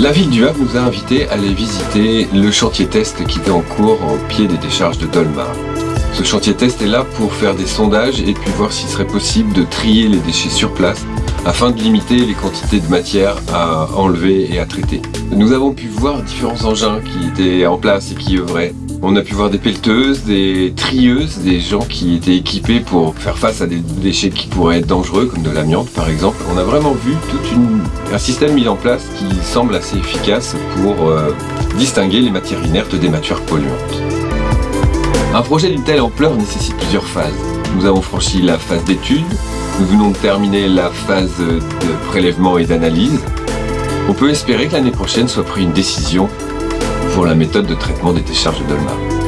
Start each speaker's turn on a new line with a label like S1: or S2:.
S1: La ville du Havre nous a invités à aller visiter le chantier test qui était en cours au pied des décharges de Dolmar. Ce chantier test est là pour faire des sondages et puis voir s'il serait possible de trier les déchets sur place afin de limiter les quantités de matière à enlever et à traiter. Nous avons pu voir différents engins qui étaient en place et qui œuvraient. On a pu voir des pelleteuses, des trieuses, des gens qui étaient équipés pour faire face à des déchets qui pourraient être dangereux, comme de l'amiante par exemple. On a vraiment vu tout un système mis en place qui semble assez efficace pour euh, distinguer les matières inertes des matières polluantes. Un projet d'une telle ampleur nécessite plusieurs phases. Nous avons franchi la phase d'étude, nous venons de terminer la phase de prélèvement et d'analyse. On peut espérer que l'année prochaine soit prise une décision pour la méthode de traitement des décharges de Dolmar.